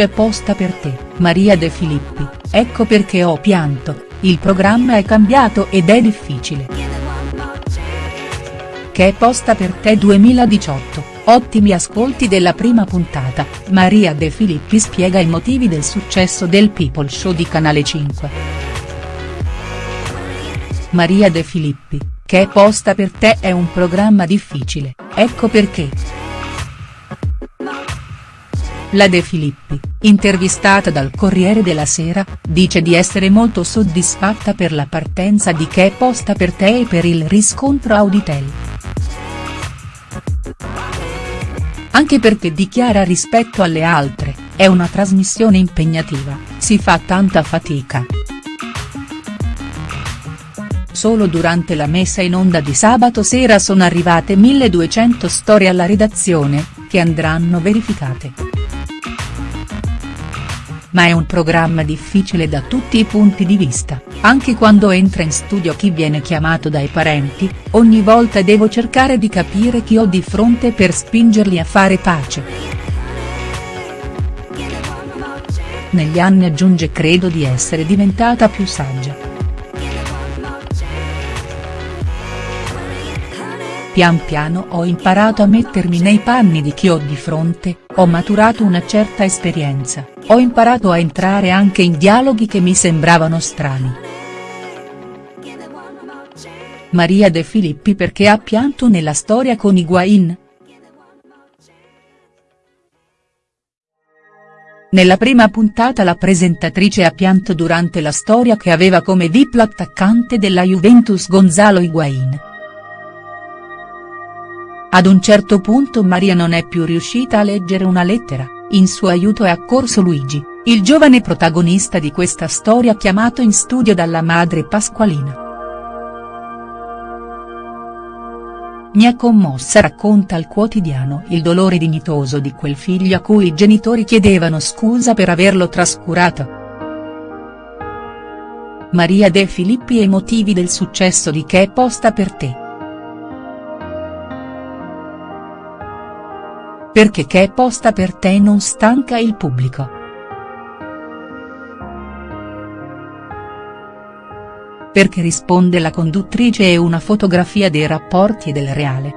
C'è posta per te, Maria De Filippi, ecco perché ho pianto, il programma è cambiato ed è difficile. Che posta per te 2018, ottimi ascolti della prima puntata, Maria De Filippi spiega i motivi del successo del People Show di Canale 5. Maria De Filippi, Che posta per te è un programma difficile, ecco perché. La De Filippi, intervistata dal Corriere della Sera, dice di essere molto soddisfatta per la partenza di Che posta per te e per il riscontro Auditel. Anche perché dichiara rispetto alle altre, è una trasmissione impegnativa, si fa tanta fatica. Solo durante la messa in onda di sabato sera sono arrivate 1200 storie alla redazione, che andranno verificate ma è un programma difficile da tutti i punti di vista, anche quando entra in studio chi viene chiamato dai parenti, ogni volta devo cercare di capire chi ho di fronte per spingerli a fare pace. Negli anni aggiunge credo di essere diventata più saggia. Pian piano ho imparato a mettermi nei panni di chi ho di fronte, ho maturato una certa esperienza, ho imparato a entrare anche in dialoghi che mi sembravano strani. Maria De Filippi perché ha pianto nella storia con Higuain?. Nella prima puntata la presentatrice ha pianto durante la storia che aveva come VIP l'attaccante della Juventus Gonzalo Higuain. Ad un certo punto Maria non è più riuscita a leggere una lettera, in suo aiuto è accorso Luigi, il giovane protagonista di questa storia chiamato in studio dalla madre Pasqualina. Mi ha commossa racconta al quotidiano il dolore dignitoso di quel figlio a cui i genitori chiedevano scusa per averlo trascurato. Maria De Filippi e i motivi del successo di Che è posta per te. Perché che è posta per te non stanca il pubblico. Perché risponde la conduttrice e una fotografia dei rapporti del reale.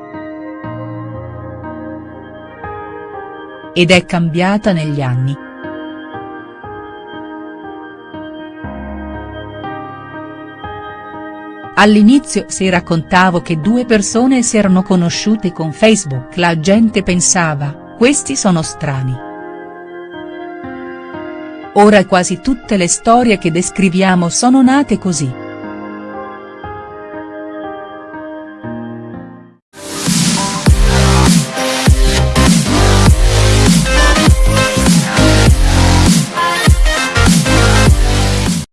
Ed è cambiata negli anni. All'inizio se raccontavo che due persone si erano conosciute con Facebook la gente pensava, questi sono strani. Ora quasi tutte le storie che descriviamo sono nate così.